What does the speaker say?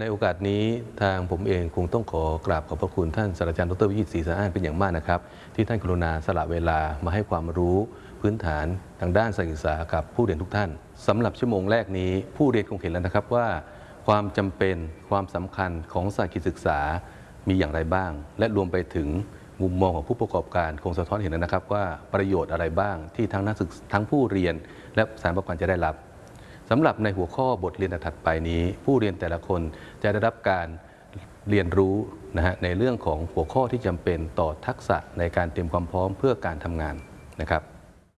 ในโอกาสนี้ทางผมเองคงต้องขอกราบขอบพระคุณท่านศาสตราจารย์ดรวิจิตรศรีสะอ้านเป็นอย่างมากนะครับ ที่ท่านกรุณาสละเวลามาให้ความรู้พื้นฐานทางด้านศึกษากับผู้เรียนทุกท่านสำหรับชั่วโมงแรกนี้ ผู้เรียนคงเห็นแล้วนะครับว่า ความจำเป็นความสำคัญของสายกิจศึกษามีอย่างไรบ้าง และรวมไปถึงมุมมองของผู้ประกอบการคงสะท้อนเห็นแล้วนะครับว่าประโยชน์อะไรบ้างที่ทั้งนักศึกษาทั้งผู้เรียน และสถานประกอบการจะได้รับ สำหรับในหัวข้อบทเรียนถัดไปนี้ ผู้เรียนแต่ละคนจะได้รับการเรียนรู้นะฮะในเรื่องของหัวข้อที่จำเป็นต่อทักษะในการเตรียมความพร้อมเพื่อการทำงานนะครับ